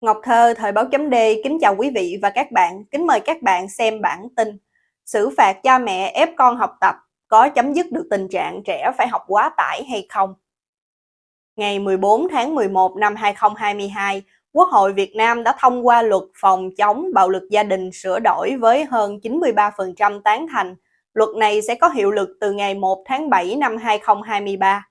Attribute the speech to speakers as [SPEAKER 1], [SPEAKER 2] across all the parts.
[SPEAKER 1] Ngọc Thơ, Thời báo chấm D, kính chào quý vị và các bạn, kính mời các bạn xem bản tin. Xử phạt cha mẹ ép con học tập, có chấm dứt được tình trạng trẻ phải học quá tải hay không? Ngày 14 tháng 11 năm 2022, Quốc hội Việt Nam đã thông qua luật phòng chống bạo lực gia đình sửa đổi với hơn 93% tán thành. Luật này sẽ có hiệu lực từ ngày 1 tháng 7 năm 2023.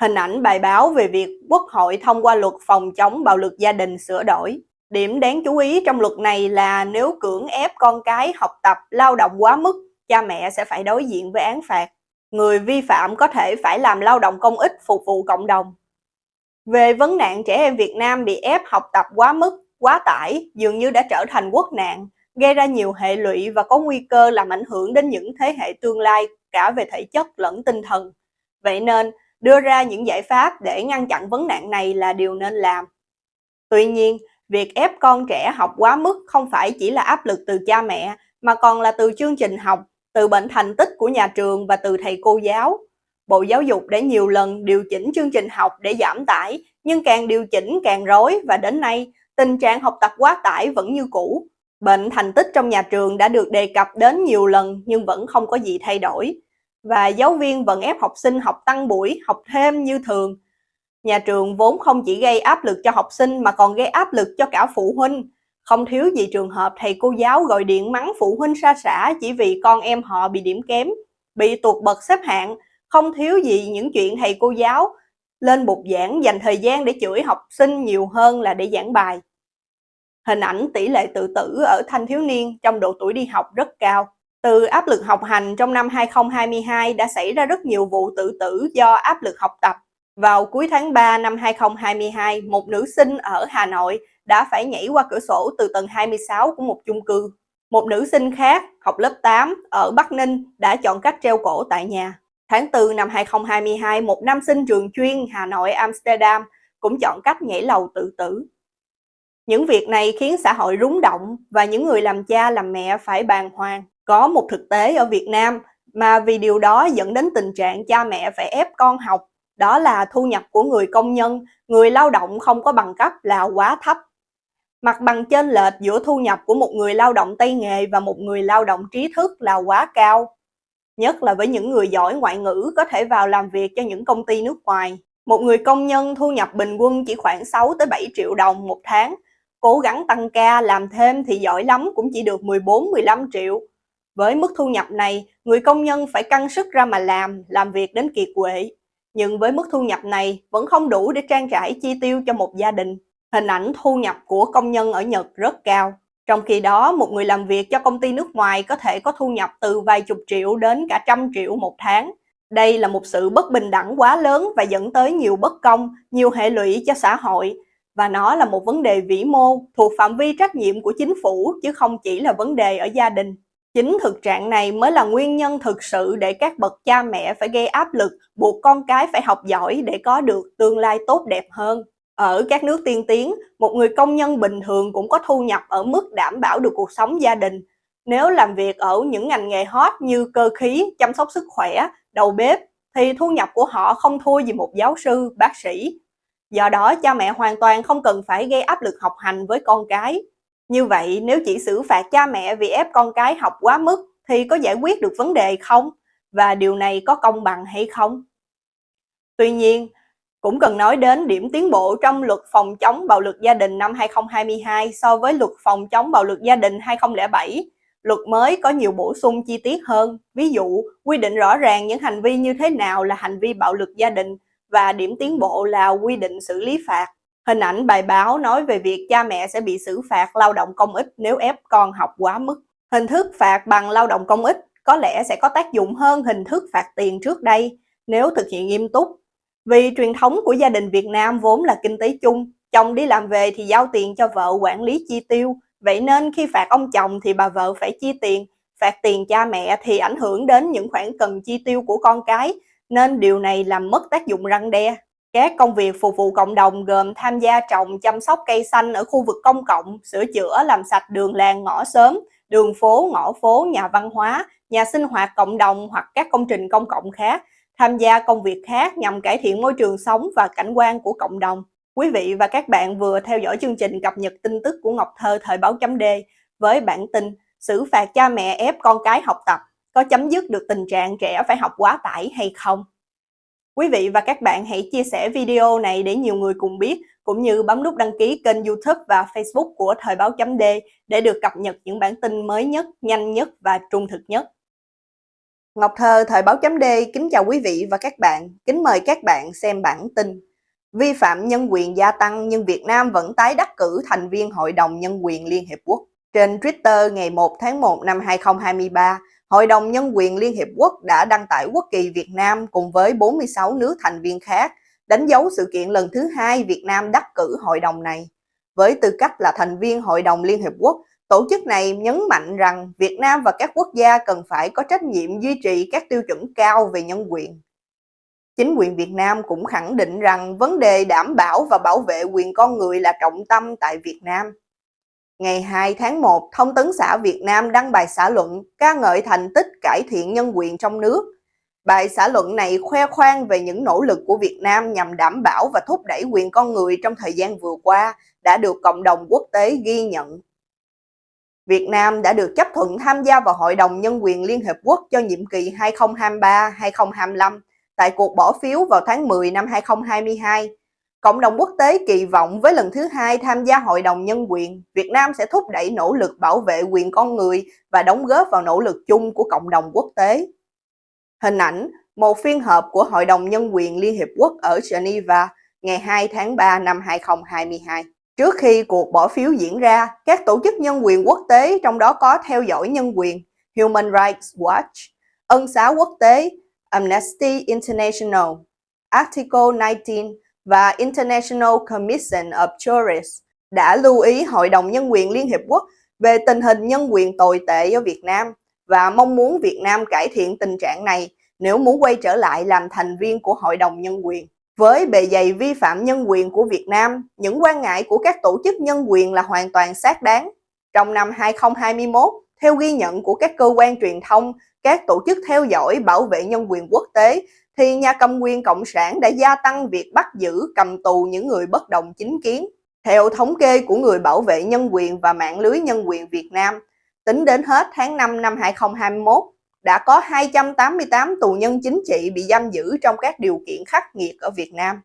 [SPEAKER 1] Hình ảnh bài báo về việc Quốc hội thông qua luật phòng chống bạo lực gia đình sửa đổi. Điểm đáng chú ý trong luật này là nếu cưỡng ép con cái học tập lao động quá mức, cha mẹ sẽ phải đối diện với án phạt. Người vi phạm có thể phải làm lao động công ích phục vụ cộng đồng. Về vấn nạn trẻ em Việt Nam bị ép học tập quá mức, quá tải dường như đã trở thành quốc nạn, gây ra nhiều hệ lụy và có nguy cơ làm ảnh hưởng đến những thế hệ tương lai cả về thể chất lẫn tinh thần. Vậy nên, đưa ra những giải pháp để ngăn chặn vấn nạn này là điều nên làm. Tuy nhiên, việc ép con trẻ học quá mức không phải chỉ là áp lực từ cha mẹ, mà còn là từ chương trình học, từ bệnh thành tích của nhà trường và từ thầy cô giáo. Bộ Giáo dục đã nhiều lần điều chỉnh chương trình học để giảm tải, nhưng càng điều chỉnh càng rối và đến nay, tình trạng học tập quá tải vẫn như cũ. Bệnh thành tích trong nhà trường đã được đề cập đến nhiều lần nhưng vẫn không có gì thay đổi và giáo viên vẫn ép học sinh học tăng buổi, học thêm như thường. Nhà trường vốn không chỉ gây áp lực cho học sinh mà còn gây áp lực cho cả phụ huynh. Không thiếu gì trường hợp thầy cô giáo gọi điện mắng phụ huynh xa xả chỉ vì con em họ bị điểm kém, bị tuột bậc xếp hạng. Không thiếu gì những chuyện thầy cô giáo lên bục giảng dành thời gian để chửi học sinh nhiều hơn là để giảng bài. Hình ảnh tỷ lệ tự tử ở thanh thiếu niên trong độ tuổi đi học rất cao. Từ áp lực học hành trong năm 2022 đã xảy ra rất nhiều vụ tự tử do áp lực học tập. Vào cuối tháng 3 năm 2022, một nữ sinh ở Hà Nội đã phải nhảy qua cửa sổ từ tầng 26 của một chung cư. Một nữ sinh khác, học lớp 8, ở Bắc Ninh đã chọn cách treo cổ tại nhà. Tháng 4 năm 2022, một nam sinh trường chuyên Hà Nội Amsterdam cũng chọn cách nhảy lầu tự tử. Những việc này khiến xã hội rúng động và những người làm cha làm mẹ phải bàng hoàng. Có một thực tế ở Việt Nam mà vì điều đó dẫn đến tình trạng cha mẹ phải ép con học, đó là thu nhập của người công nhân, người lao động không có bằng cấp là quá thấp. Mặt bằng chênh lệch giữa thu nhập của một người lao động tay nghề và một người lao động trí thức là quá cao. Nhất là với những người giỏi ngoại ngữ có thể vào làm việc cho những công ty nước ngoài. Một người công nhân thu nhập bình quân chỉ khoảng 6 tới 7 triệu đồng một tháng. Cố gắng tăng ca làm thêm thì giỏi lắm cũng chỉ được 14-15 triệu. Với mức thu nhập này, người công nhân phải căng sức ra mà làm, làm việc đến kiệt quệ. Nhưng với mức thu nhập này vẫn không đủ để trang trải chi tiêu cho một gia đình. Hình ảnh thu nhập của công nhân ở Nhật rất cao. Trong khi đó, một người làm việc cho công ty nước ngoài có thể có thu nhập từ vài chục triệu đến cả trăm triệu một tháng. Đây là một sự bất bình đẳng quá lớn và dẫn tới nhiều bất công, nhiều hệ lụy cho xã hội. Và nó là một vấn đề vĩ mô, thuộc phạm vi trách nhiệm của chính phủ chứ không chỉ là vấn đề ở gia đình. Chính thực trạng này mới là nguyên nhân thực sự để các bậc cha mẹ phải gây áp lực buộc con cái phải học giỏi để có được tương lai tốt đẹp hơn. Ở các nước tiên tiến, một người công nhân bình thường cũng có thu nhập ở mức đảm bảo được cuộc sống gia đình. Nếu làm việc ở những ngành nghề hot như cơ khí, chăm sóc sức khỏe, đầu bếp, thì thu nhập của họ không thua gì một giáo sư, bác sĩ. Do đó, cha mẹ hoàn toàn không cần phải gây áp lực học hành với con cái. Như vậy, nếu chỉ xử phạt cha mẹ vì ép con cái học quá mức thì có giải quyết được vấn đề không? Và điều này có công bằng hay không? Tuy nhiên, cũng cần nói đến điểm tiến bộ trong luật phòng chống bạo lực gia đình năm 2022 so với luật phòng chống bạo lực gia đình 2007. Luật mới có nhiều bổ sung chi tiết hơn, ví dụ quy định rõ ràng những hành vi như thế nào là hành vi bạo lực gia đình và điểm tiến bộ là quy định xử lý phạt. Hình ảnh bài báo nói về việc cha mẹ sẽ bị xử phạt lao động công ích nếu ép con học quá mức. Hình thức phạt bằng lao động công ích có lẽ sẽ có tác dụng hơn hình thức phạt tiền trước đây nếu thực hiện nghiêm túc. Vì truyền thống của gia đình Việt Nam vốn là kinh tế chung, chồng đi làm về thì giao tiền cho vợ quản lý chi tiêu. Vậy nên khi phạt ông chồng thì bà vợ phải chi tiền, phạt tiền cha mẹ thì ảnh hưởng đến những khoản cần chi tiêu của con cái, nên điều này làm mất tác dụng răng đe. Các công việc phục vụ cộng đồng gồm tham gia trồng chăm sóc cây xanh ở khu vực công cộng, sửa chữa làm sạch đường làng ngõ xóm, đường phố, ngõ phố, nhà văn hóa, nhà sinh hoạt cộng đồng hoặc các công trình công cộng khác, tham gia công việc khác nhằm cải thiện môi trường sống và cảnh quan của cộng đồng. Quý vị và các bạn vừa theo dõi chương trình cập nhật tin tức của Ngọc Thơ thời báo chấm D với bản tin xử phạt cha mẹ ép con cái học tập có chấm dứt được tình trạng trẻ phải học quá tải hay không? Quý vị và các bạn hãy chia sẻ video này để nhiều người cùng biết, cũng như bấm nút đăng ký kênh youtube và facebook của Thời báo chấm D để được cập nhật những bản tin mới nhất, nhanh nhất và trung thực nhất. Ngọc Thơ Thời báo chấm D kính chào quý vị và các bạn, kính mời các bạn xem bản tin Vi phạm nhân quyền gia tăng nhưng Việt Nam vẫn tái đắc cử thành viên Hội đồng Nhân quyền Liên Hiệp Quốc. Trên Twitter ngày 1 tháng 1 năm 2023, Hội đồng Nhân quyền Liên Hiệp Quốc đã đăng tải quốc kỳ Việt Nam cùng với 46 nước thành viên khác, đánh dấu sự kiện lần thứ hai Việt Nam đắc cử hội đồng này. Với tư cách là thành viên Hội đồng Liên Hiệp Quốc, tổ chức này nhấn mạnh rằng Việt Nam và các quốc gia cần phải có trách nhiệm duy trì các tiêu chuẩn cao về nhân quyền. Chính quyền Việt Nam cũng khẳng định rằng vấn đề đảm bảo và bảo vệ quyền con người là trọng tâm tại Việt Nam. Ngày 2 tháng 1, Thông tấn xã Việt Nam đăng bài xã luận ca ngợi thành tích cải thiện nhân quyền trong nước. Bài xã luận này khoe khoang về những nỗ lực của Việt Nam nhằm đảm bảo và thúc đẩy quyền con người trong thời gian vừa qua đã được cộng đồng quốc tế ghi nhận. Việt Nam đã được chấp thuận tham gia vào Hội đồng Nhân quyền Liên Hợp Quốc cho nhiệm kỳ 2023-2025 tại cuộc bỏ phiếu vào tháng 10 năm 2022. Cộng đồng quốc tế kỳ vọng với lần thứ hai tham gia Hội đồng Nhân quyền, Việt Nam sẽ thúc đẩy nỗ lực bảo vệ quyền con người và đóng góp vào nỗ lực chung của cộng đồng quốc tế. Hình ảnh một phiên họp của Hội đồng Nhân quyền Liên Hiệp Quốc ở Geneva ngày 2 tháng 3 năm 2022. Trước khi cuộc bỏ phiếu diễn ra, các tổ chức nhân quyền quốc tế trong đó có theo dõi nhân quyền, Human Rights Watch, Ân xá quốc tế, Amnesty International, Article 19 và International Commission of Jurists đã lưu ý Hội đồng Nhân quyền Liên Hiệp Quốc về tình hình nhân quyền tồi tệ ở Việt Nam và mong muốn Việt Nam cải thiện tình trạng này nếu muốn quay trở lại làm thành viên của Hội đồng Nhân quyền. Với bề dày vi phạm nhân quyền của Việt Nam, những quan ngại của các tổ chức nhân quyền là hoàn toàn xác đáng. Trong năm 2021, theo ghi nhận của các cơ quan truyền thông, các tổ chức theo dõi bảo vệ nhân quyền quốc tế, thì nhà cầm quyền Cộng sản đã gia tăng việc bắt giữ, cầm tù những người bất đồng chính kiến. Theo thống kê của người bảo vệ nhân quyền và mạng lưới nhân quyền Việt Nam, tính đến hết tháng 5 năm 2021, đã có 288 tù nhân chính trị bị giam giữ trong các điều kiện khắc nghiệt ở Việt Nam.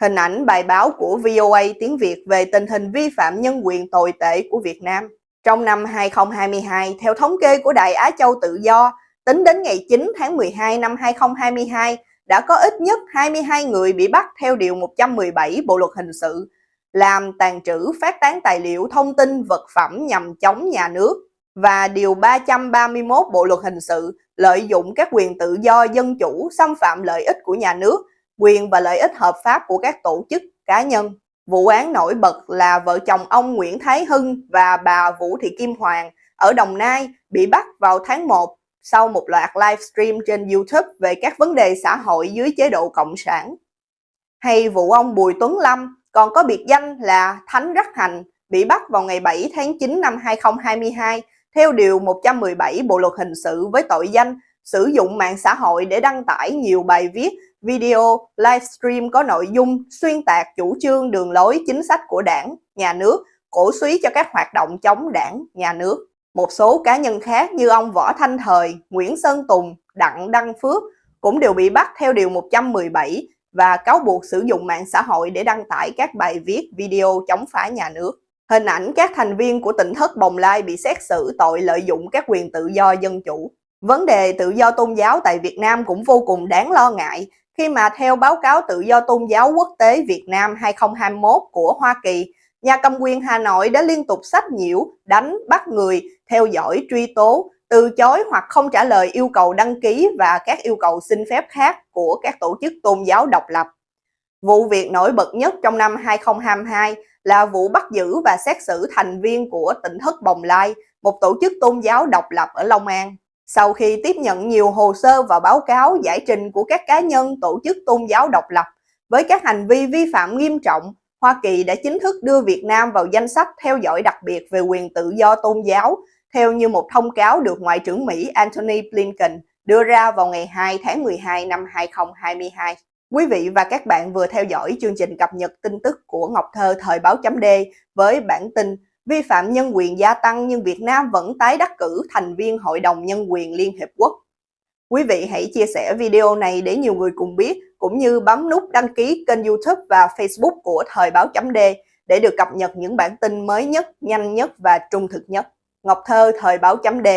[SPEAKER 1] Hình ảnh bài báo của VOA tiếng Việt về tình hình vi phạm nhân quyền tồi tệ của Việt Nam. Trong năm 2022, theo thống kê của Đài Á Châu Tự Do, tính đến ngày 9 tháng 12 năm 2022, đã có ít nhất 22 người bị bắt theo Điều 117 Bộ Luật Hình sự, làm tàn trữ phát tán tài liệu thông tin vật phẩm nhằm chống nhà nước và Điều 331 Bộ Luật Hình sự lợi dụng các quyền tự do dân chủ xâm phạm lợi ích của nhà nước, quyền và lợi ích hợp pháp của các tổ chức, cá nhân. Vụ án nổi bật là vợ chồng ông Nguyễn Thái Hưng và bà Vũ Thị Kim Hoàng ở Đồng Nai bị bắt vào tháng 1 sau một loạt livestream trên YouTube về các vấn đề xã hội dưới chế độ Cộng sản. Hay vụ ông Bùi Tuấn Lâm còn có biệt danh là Thánh Rắc Hành bị bắt vào ngày 7 tháng 9 năm 2022 theo Điều 117 Bộ Luật Hình sự với tội danh sử dụng mạng xã hội để đăng tải nhiều bài viết video, livestream có nội dung xuyên tạc chủ trương đường lối chính sách của đảng, nhà nước, cổ suý cho các hoạt động chống đảng, nhà nước. Một số cá nhân khác như ông Võ Thanh Thời, Nguyễn Sơn Tùng, Đặng Đăng Phước cũng đều bị bắt theo Điều 117 và cáo buộc sử dụng mạng xã hội để đăng tải các bài viết, video chống phá nhà nước. Hình ảnh các thành viên của tỉnh thất Bồng Lai bị xét xử tội lợi dụng các quyền tự do dân chủ. Vấn đề tự do tôn giáo tại Việt Nam cũng vô cùng đáng lo ngại khi mà theo báo cáo tự do tôn giáo quốc tế Việt Nam 2021 của Hoa Kỳ, nhà cầm quyền Hà Nội đã liên tục sách nhiễu, đánh, bắt người, theo dõi, truy tố, từ chối hoặc không trả lời yêu cầu đăng ký và các yêu cầu xin phép khác của các tổ chức tôn giáo độc lập. Vụ việc nổi bật nhất trong năm 2022 là vụ bắt giữ và xét xử thành viên của tỉnh thất Bồng Lai, một tổ chức tôn giáo độc lập ở Long An. Sau khi tiếp nhận nhiều hồ sơ và báo cáo giải trình của các cá nhân tổ chức tôn giáo độc lập với các hành vi vi phạm nghiêm trọng, Hoa Kỳ đã chính thức đưa Việt Nam vào danh sách theo dõi đặc biệt về quyền tự do tôn giáo, theo như một thông cáo được Ngoại trưởng Mỹ Antony Blinken đưa ra vào ngày 2 tháng 12 năm 2022. Quý vị và các bạn vừa theo dõi chương trình cập nhật tin tức của Ngọc Thơ thời báo chấm D với bản tin vi phạm nhân quyền gia tăng nhưng Việt Nam vẫn tái đắc cử thành viên Hội đồng Nhân quyền Liên Hiệp Quốc. Quý vị hãy chia sẻ video này để nhiều người cùng biết, cũng như bấm nút đăng ký kênh youtube và facebook của Thời báo chấm D để được cập nhật những bản tin mới nhất, nhanh nhất và trung thực nhất. Ngọc Thơ Thời báo chấm D